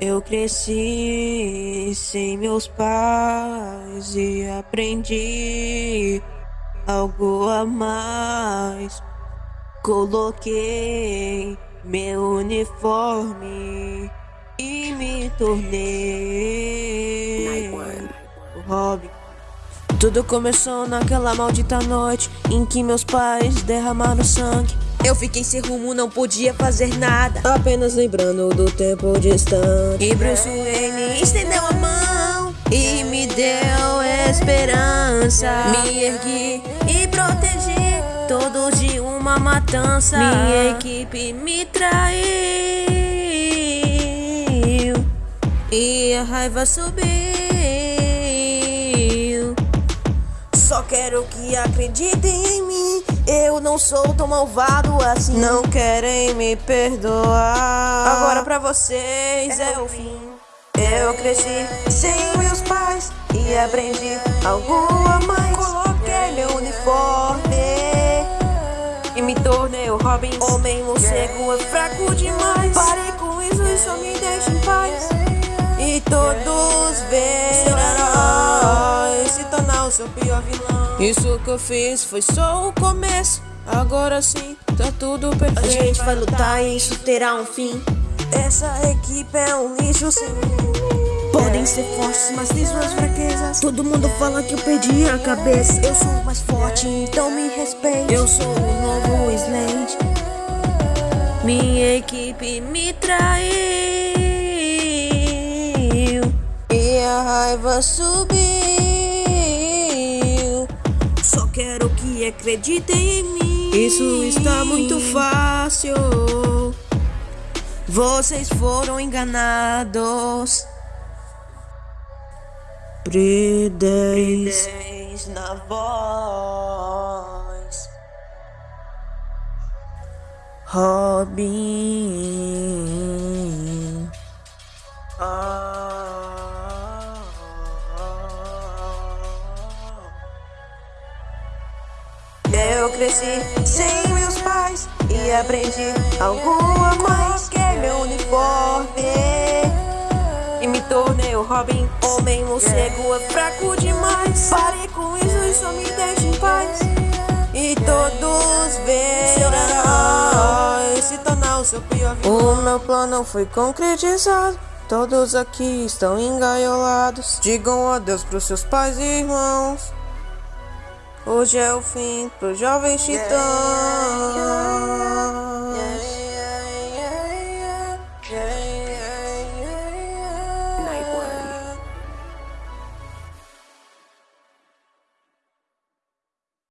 Eu cresci sem meus pais e aprendi algo a mais. Coloquei meu uniforme e me tornei Robin. Tudo começou naquela maldita noite em que meus pais derramaram sangue. Eu fiquei sem rumo, não podia fazer nada. Apenas lembrando do tempo distante. E Bruce Wayne estendeu a mão e me deu esperança. Me ergui e protegi todos de uma matança. Minha equipe me traiu e a raiva subiu. Só quero que acreditem em mim. Eu não sou tão malvado assim. Não querem me perdoar. Agora pra vocês é, o fim. Eu cresci sem meus pais e aprendi algo a mais. Coloquei meu uniforme e me tornei o Robin. Homem morcego é fraco demais. Pare com isso e só me deixe em paz. Seu pior vilão. Isso que eu fiz foi só o começo. Agora sim, tá tudo perfeito. A gente vai lutar e isso terá um fim. Essa equipe é um lixo sem Podem ser fortes, mas tem suas fraquezas. Todo mundo fala que eu perdi a cabeça. Eu sou mais forte, então me respeite. Eu sou o novo Slade. Minha equipe me traiu. E a raiva subiu. Quero que acreditem em mim. Isso está muito fácil. Vocês foram enganados. Bridez na voz. Robin. Ah. Eu cresci sem meus pais e aprendi algo a mais que meu uniforme e me tornei o Robin. Homem morcego é fraco demais. Pare com isso e só me deixe em paz. E todos verão se tornar o seu pior. O meu plano foi concretizado. Todos aqui estão engaiolados. Digam adeus pros seus pais e irmãos. Hoje é o fim pro jovem é. titã.